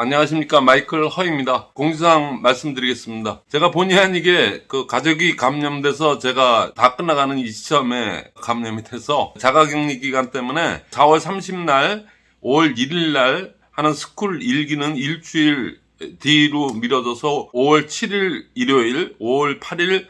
안녕하십니까 마이클 허입니다. 공지사항 말씀드리겠습니다. 제가 본의 아니게 그 가족이 감염돼서 제가 다 끝나가는 이 시점에 감염이 돼서 자가격리 기간 때문에 4월 30날, 5월 1일날 하는 스쿨 2기는 일주일 뒤로 미뤄져서 5월 7일 일요일, 5월 8일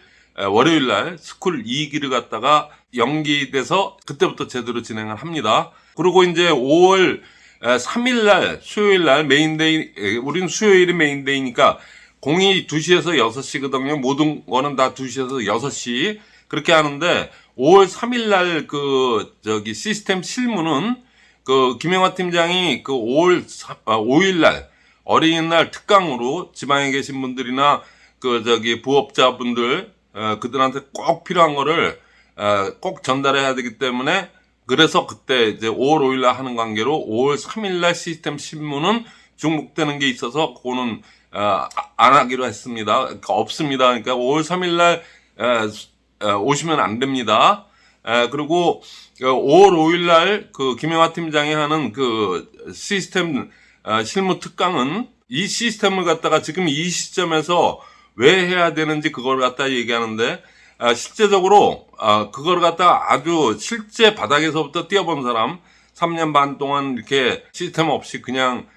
월요일 날 스쿨 2기를 갖다가 연기돼서 그때부터 제대로 진행을 합니다. 그리고 이제 5월 3일 날 수요일 날 main day 우리는 수요일이 main day니까 공이 2시에서 6시거든요. 모든 거는 다 2시에서 6시 그렇게 하는데 5월 3일 날 그 저기 시스템 실무는 그 김영화 팀장이 그 5월 5일 날 어린이날 특강으로 지방에 계신 분들이나 그 저기 부업자분들 어, 그들한테 꼭 필요한 거를 어, 꼭 전달해야 되기 때문에 그래서 그때 이제 5월 5일 날 하는 관계로 5월 3일 날 시스템 신문은 중복되는 게 있어서 그거는 어, 안 하기로 했습니다. 그러니까 없습니다. 그러니까 5월 3일 날 에, 에, 오시면 안 됩니다. 에, 그리고 5월 5일 날 그 김영하 팀장이 하는 그 시스템 어, 실무 특강은 이 시스템을 갖다가 지금 이 시점에서 왜 해야 되는지 그걸 갖다 얘기하는데 아, 실제적으로 아, 그걸 갖다가 아주 실제 바닥에서부터 뛰어본 사람 3년 반 동안 이렇게 시스템 없이 그냥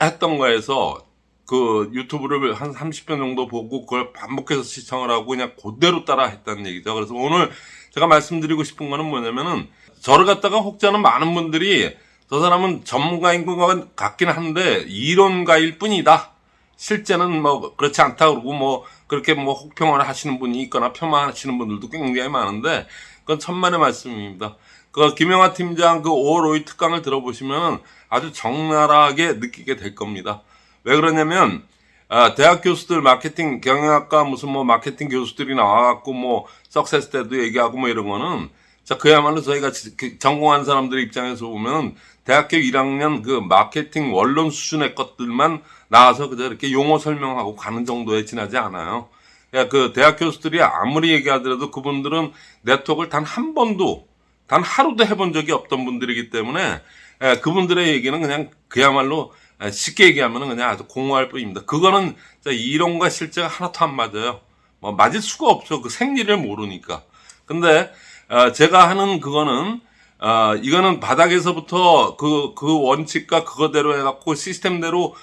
했던 거에서 그 유튜브를 한 30편 정도 보고 그걸 반복해서 시청을 하고 그냥 그대로 따라 했다는 얘기죠. 그래서 오늘 제가 말씀드리고 싶은 거는 뭐냐면은 저를 갖다가 혹자는 많은 분들이 저 사람은 전문가인 것 같긴 한데 이론가일 뿐이다. 실제는 뭐 그렇지 않다 그러고 뭐 그렇게 뭐 혹평을 하시는 분이 있거나 폄하하시는 분들도 굉장히 많은데 그건 천만의 말씀입니다. 그 김영하 팀장 그 5월 5일 특강을 들어보시면 아주 적나라하게 느끼게 될 겁니다. 왜 그러냐면 아, 대학 교수들 마케팅 경영학과 무슨 뭐 마케팅 교수들이 나와갖고 뭐 석세스 때도 얘기하고 뭐 이런 거는 자, 그야말로 저희가 그 전공한 사람들 입장에서 보면 대학교 1학년 그 마케팅 원론 수준의 것들만 나와서 그저 이렇게 용어 설명하고 가는 정도에 지나지 않아요. 야, 그 대학 교수들이 아무리 얘기하더라도 그분들은 네트워크를 단 한 번도, 단 하루도 해본 적이 없던 분들이기 때문에 예, 그분들의 얘기는 그냥 그야말로 쉽게 얘기하면 그냥 아주 공허할 뿐입니다. 그거는 이론과 실제가 하나도 안 맞아요. 뭐 맞을 수가 없죠. 그 생리를 모르니까. 근데 어, 제가 하는 그거는 어, 이거는 바닥에서부터 그, 그 원칙과 그거대로 해갖고 시스템대로,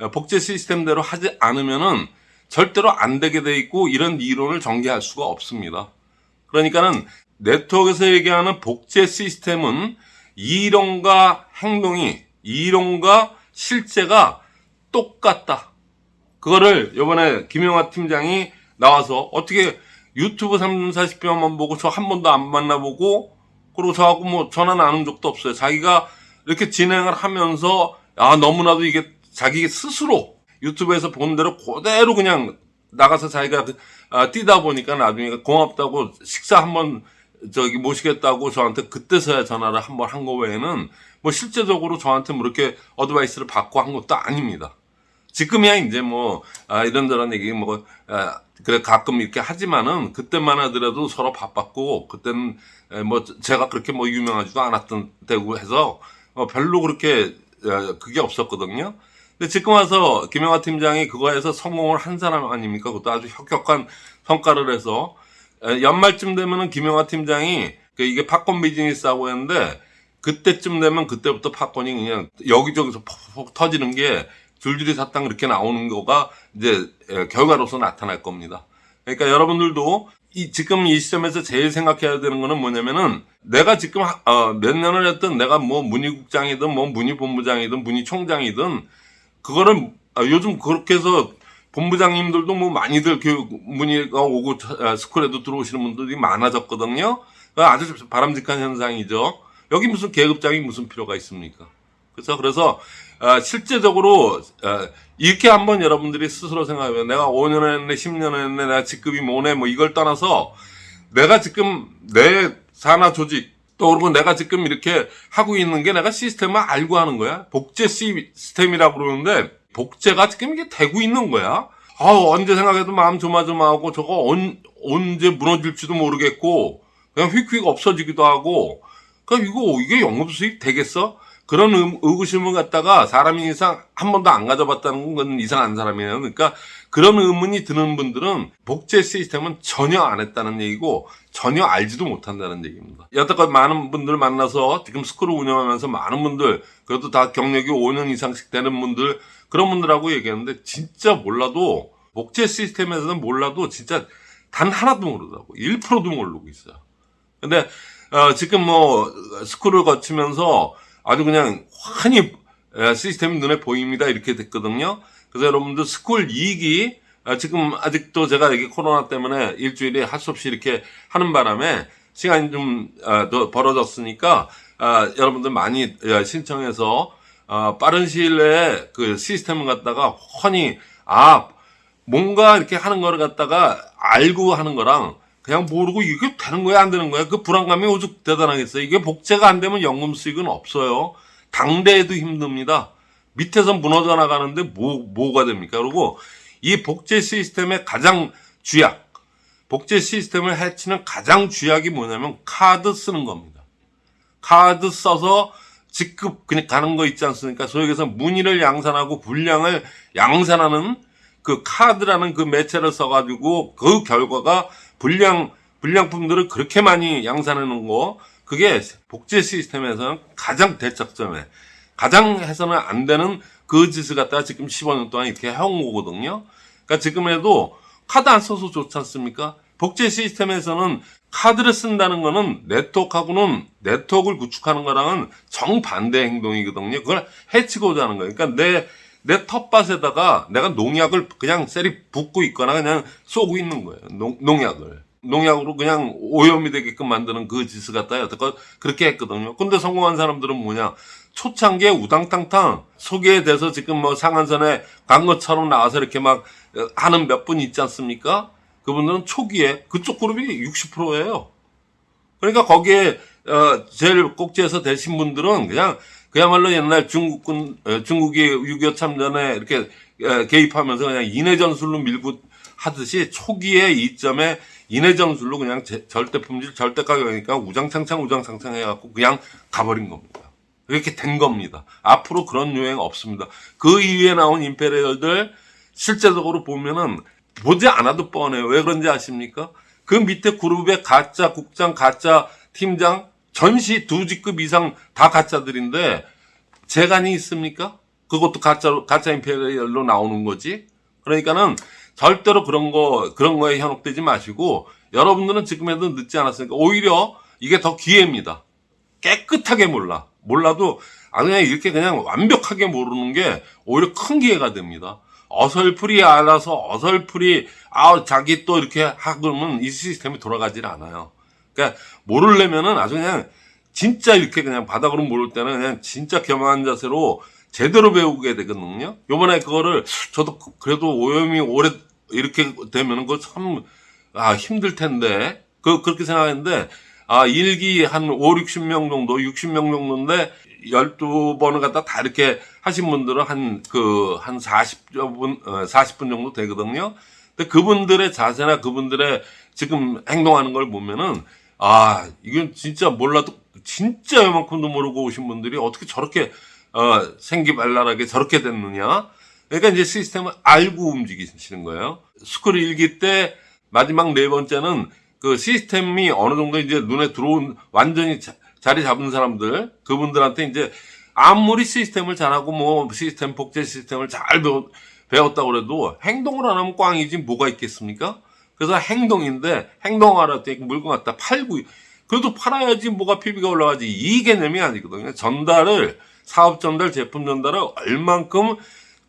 어, 복제 시스템대로 하지 않으면은 절대로 안 되게 돼 있고 이런 이론을 전개할 수가 없습니다. 그러니까는 네트워크에서 얘기하는 복제 시스템은 이론과 행동이, 이론과 실제가 똑같다. 그거를 요번에 김영하 팀장이 나와서 어떻게 유튜브 3, 40편만 보고 저 한 번도 안 만나보고 그리고 저하고 뭐 전화 나눈 적도 없어요. 자기가 이렇게 진행을 하면서 아 너무나도 이게 자기 스스로 유튜브에서 본 대로 그대로 그냥 나가서 자기가 아, 뛰다 보니까 나중에 고맙다고 식사 한번 저기 모시겠다고 저한테 그때서야 전화를 한번 한 거 외에는 뭐 실제적으로 저한테 뭐 이렇게 어드바이스를 받고 한 것도 아닙니다. 지금이야 이제 뭐 아, 이런저런 얘기 뭐 아, 그래 가끔 이렇게 하지만은 그때만 하더라도 서로 바빴고 그때는 뭐 제가 그렇게 뭐 유명하지도 않았던 때고 해서 어, 별로 그렇게 그게 없었거든요. 근데 지금 와서 김영하 팀장이 그거에서 성공을 한 사람 아닙니까? 그것도 아주 혁혁한 성과를 해서 연말쯤 되면은 김영하 팀장이 그 이게 팝콘 비즈니스하고 했는데 그때쯤 되면 그때부터 팝콘이 그냥 여기저기서 퍽퍽 터지는 게 줄줄이 사탕 그렇게 나오는 거가 이제 결과로서 나타날 겁니다. 그러니까 여러분들도 이 지금 이 시점에서 제일 생각해야 되는 거는 뭐냐면은 내가 지금 어, 몇 년을 했든 내가 뭐 문희국장이든 뭐 문희본부장이든 문희총장이든 그거를 어, 요즘 그렇게 해서 본부장님들도 뭐 많이들 교육 문의가 오고 어, 스쿨에도 들어오시는 분들이 많아졌거든요. 아주 바람직한 현상이죠. 여기 무슨 계급장이 무슨 필요가 있습니까? 그래서 그래서 어, 실제적으로 어, 이렇게 한번 여러분들이 스스로 생각하면 내가 5년 했네, 10년 했네, 내가 직급이 뭐네, 뭐 이걸 떠나서 내가 지금 내 산하 조직 또 그리고 내가 지금 이렇게 하고 있는 게 내가 시스템을 알고 하는 거야. 복제 시스템이라고 그러는데 복제가 지금 이게 되고 있는 거야. 아 언제 생각해도 마음 조마조마하고 저거 언, 언제 무너질지도 모르겠고 그냥 휙휙 없어지기도 하고 그러니까 이거 이게 영업 수익 되겠어? 그런 의- 의구심을 갖다가 사람이 이상 한 번도 안 가져봤다는 건 이상한 사람이에요. 그러니까 그런 의문이 드는 분들은 복제 시스템은 전혀 안 했다는 얘기고 전혀 알지도 못한다는 얘기입니다. 여태껏 많은 분들 만나서 지금 스쿨을 운영하면서 많은 분들 그래도 다 경력이 5년 이상씩 되는 분들 그런 분들하고 얘기했는데 진짜 몰라도 복제 시스템에서는 몰라도 진짜 단 하나도 모르더라고. 1%도 모르고 있어요. 근데 어, 지금 뭐 스쿨을 거치면서 아주 그냥 환히 에, 시스템이 눈에 보입니다 이렇게 됐거든요. 그래서 여러분들 스쿨 2기 지금 아직도 제가 여기 코로나 때문에 일주일에 할 수 없이 이렇게 하는 바람에 시간이 좀 어, 더 벌어졌으니까 아, 여러분들 많이 어, 신청해서 어, 빠른 시일 내에 그 시스템을 갖다가 훤히 아 뭔가 이렇게 하는 거를 갖다가 알고 하는 거랑 그냥 모르고 이게 되는 거야 안 되는 거야? 그 불안감이 오죽 대단하겠어요? 이게 복제가 안 되면 연금 수익은 없어요. 당대에도 힘듭니다. 밑에서 무너져 나가는데 뭐 뭐가 됩니까? 그리고 이 복제 시스템의 가장 쥐약 복제 시스템을 해치는 가장 쥐약이 뭐냐면 카드 쓰는 겁니다. 카드 써서 직급 그냥 가는 거 있지 않습니까? 얘기해서 문의를 양산하고 분량을 양산하는 그 카드라는 그 매체를 써가지고 그 결과가 분량 분량품들을 그렇게 많이 놓은 거 그게 복제 시스템에서는 가장 대척점에 가장 해서는 안 되는 그 짓을 갖다가 지금 15년 동안 이렇게 해온 거거든요. 그러니까 지금에도 카드 안 써서 좋지 않습니까? 복제 시스템에서는 카드를 쓴다는 거는 네트워크하고는 네트워크를 구축하는 거랑은 정반대 행동이거든요. 그걸 해치고자 하는 거예요. 그러니까 내, 내 텃밭에다가 내가 농약을 그냥 셀이 붓고 있거나 그냥 쏘고 있는 거예요. 농, 농약을. 농약으로 그냥 오염이 되게끔 만드는 그 짓을 갖다 여태껏 그렇게 했거든요. 근데 성공한 사람들은 뭐냐. 초창기에 우당탕탕 소개에 대해서 지금 뭐 상한선에 간 것처럼 나와서 이렇게 막 어, 하는 몇 분 있지 않습니까? 그분들은 초기에 그쪽 그룹이 60%예요. 그러니까 거기에 어, 제일 꼭지에서 되신 분들은 그냥 그야말로 옛날 중국군 어, 중국이 6.25 참전에 이렇게 어, 개입하면서 그냥 인해 전술로 밀고 하듯이 초기에 이점에 인해 전술로 그냥 제- 절대 품질 절대 가격이니까 우장창창 우장창창 해갖고 그냥 가버린 겁니다. 이렇게 된 겁니다. 앞으로 그런 유행 없습니다. 그 이후에 나온 임페리얼들 실제적으로 보면은 보지 않아도 뻔해요. 왜 그런지 아십니까? 그 밑에 그룹의 가짜 국장, 가짜 팀장, 전시 두 직급 이상 다 가짜들인데 재간이 있습니까? 그것도 가짜로, 가짜 임페리얼로 나오는 거지. 그러니까는 절대로 그런 거, 그런 거에 현혹되지 마시고 여러분들은 지금에도 늦지 않았으니까 오히려 이게 더 기회입니다. 깨끗하게 몰라. 몰라도 아 그냥 이렇게 그냥 완벽하게 모르는 게 오히려 큰 기회가 됩니다. 어설프리 알아서 어설프리 아 자기 또 이렇게 하고는 이 시스템이 돌아가질 않아요. 그러니까 모르려면은 아주 그냥 진짜 이렇게 그냥 바닥으로 모를 때는 그냥 진짜 겸허한 자세로 제대로 배우게 되거든요. 요번에 그거를 저도 그래도 오염이 오래 이렇게 되면은 그거 참 아, 힘들 텐데. 그, 그렇게 생각했는데, 아, 1기 한 5, 60명 정도, 60명 정도인데, 12번을 갖다 다 이렇게 하신 분들은 한, 그, 한 40분, 어, 40분 정도 되거든요. 근데 그분들의 자세나 그분들의 지금 행동하는 걸 보면은, 아, 이건 진짜 몰라도, 진짜 요만큼도 모르고 오신 분들이 어떻게 저렇게, 어, 생기발랄하게 저렇게 됐느냐. 그러니까 이제 시스템을 알고 움직이시는 거예요. 스쿨 1기 때 마지막 네 번째는 그 시스템이 어느 정도 이제 눈에 들어온 완전히 자, 자리 잡은 사람들 그분들한테 이제 아무리 시스템을 잘하고 뭐 시스템 복제 시스템을 잘 배웠, 배웠다고 그래도 행동을 안 하면 꽝이지 뭐가 있겠습니까? 그래서 행동인데 행동하라 때 물건 갖다 팔고 그래도 팔아야지 뭐가 PB가 올라가지 이 개념이 아니거든요. 전달을 사업 전달, 제품 전달을 얼만큼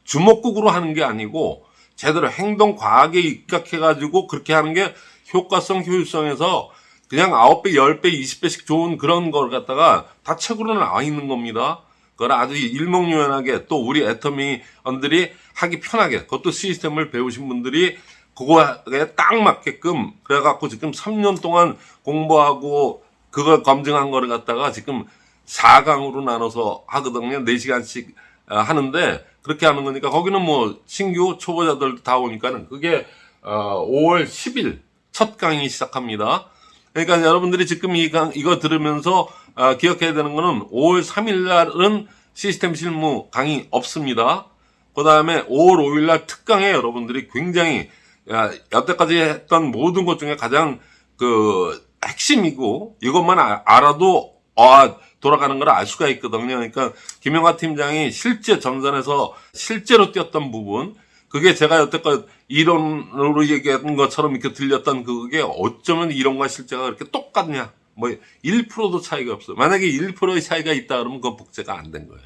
주먹국으로 하는 게 아니고 제대로 행동 과학에 입각해 가지고 그렇게 하는 게 효과성, 효율성에서 그냥 9배, 10배, 20배씩 좋은 그런 걸 갖다가 다 책으로 나와 있는 겁니다. 그걸 아주 일목요연하게 또 우리 애터미언들이 하기 편하게 그것도 시스템을 배우신 분들이 그거에 딱 맞게끔 그래갖고 지금 3년 동안 공부하고 그걸 검증한 거를 갖다가 지금 4강으로 나눠서 하거든요. 4시간씩 하는데 그렇게 하는 거니까 거기는 뭐 신규 초보자들도 다 오니까는 그게 어, 5월 10일 첫 강의 시작합니다. 그러니까 여러분들이 지금 이 강, 이거 들으면서 아, 기억해야 되는 거는 5월 3일 날은 시스템 실무 강의 없습니다. 그 다음에 5월 5일 날 특강에 여러분들이 굉장히 야, 여태까지 했던 모든 것 중에 가장 그 핵심이고 이것만 아- 알아도 아, 돌아가는 걸 알 수가 있거든요. 그러니까 김영하 팀장이 실제 전선에서 실제로 뛰었던 부분 그게 제가 여태껏 이론으로 얘기한 것처럼 이렇게 들렸던 그게 어쩌면 이론과 실제가 그렇게 똑같냐. 뭐 1%도 차이가 없어요. 만약에 1%의 차이가 있다 그러면 그건 복제가 안 된 거예요.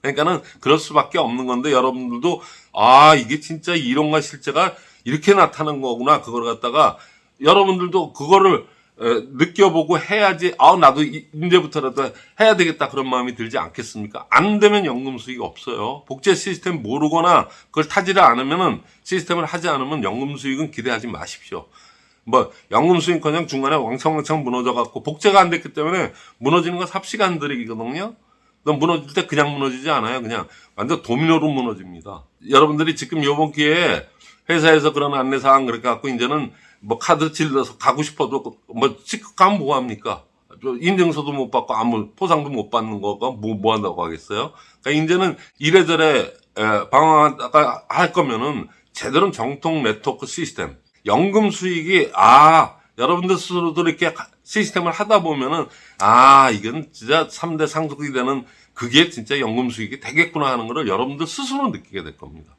그러니까는 그럴 수밖에 없는 건데 여러분들도 아 이게 진짜 이론과 실제가 이렇게 나타나는 거구나 그걸 갖다가 여러분들도 그거를 에, 느껴보고 해야지 아 나도 이- 이제부터라도 해야 되겠다 그런 마음이 들지 않겠습니까? 안 되면 연금 수익 없어요. 복제 시스템 모르거나 그걸 타지를 않으면은 시스템을 하지 않으면 연금 수익은 기대하지 마십시오. 뭐 연금 수익커녕 중간에 왕창왕창 무너져 갖고 복제가 안 됐기 때문에 무너지는 건 삽시간 안 들이거든요. 너 무너질 때 그냥 무너지지 않아요. 그냥 완전 도미노로 무너집니다. 여러분들이 지금 요번 기회에 회사에서 그런 안내사항 그렇게 갖고 이제는 뭐 카드 질러서 가고 싶어도 뭐 직접 가면 뭐 합니까? 저 인증서도 못 받고 아무 포상도 못 받는 거가 뭐, 뭐 한다고 하겠어요? 그러니까 이제는 이래저래 에, 방황하다가 할 거면은 제대로 정통 네트워크 시스템 연금 수익이 아 여러분들 스스로도 이렇게 가- 시스템을 하다 보면은 아 이건 진짜 3대 상속이 되는 그게 진짜 연금 수익이 되겠구나 하는 거를 여러분들 스스로 느끼게 될 겁니다.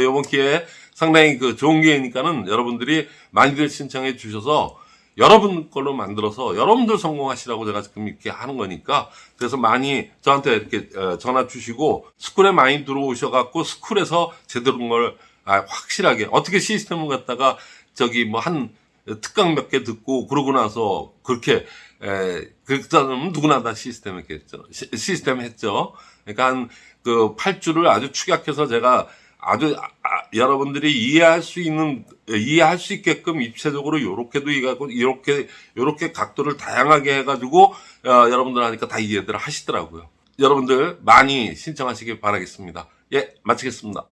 이번 기회에 상당히 그 좋은 기회니까는 여러분들이 많이들 신청해 주셔서 여러분 걸로 만들어서 여러분들 성공하시라고 제가 지금 이렇게 하는 거니까 그래서 많이 저한테 이렇게 어, 전화 주시고 스쿨에 많이 들어오셔갖고 스쿨에서 제대로 된걸 아, 확실하게 어떻게 시스템을 갖다가 저기 뭐 한 특강 몇 개 듣고 그러고 나서 그렇게 에, 그다음 누구나 다 시스템 했겠죠. 시, 시스템 했죠. 그러니까 한 그 8주를 아주 축약해서 제가 아주 아, 아, 여러분들이 이해할 수 있는 이해할 수 있게끔 입체적으로 요렇게도 이해하고 이렇게 요렇게 각도를 다양하게 해가지고 어, 여러분들 하니까 다 이해들 하시더라고요. 여러분들 많이 신청하시길 바라겠습니다. 예, 마치겠습니다.